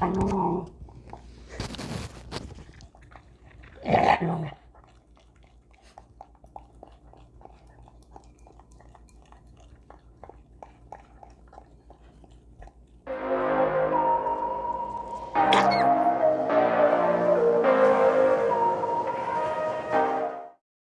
Não.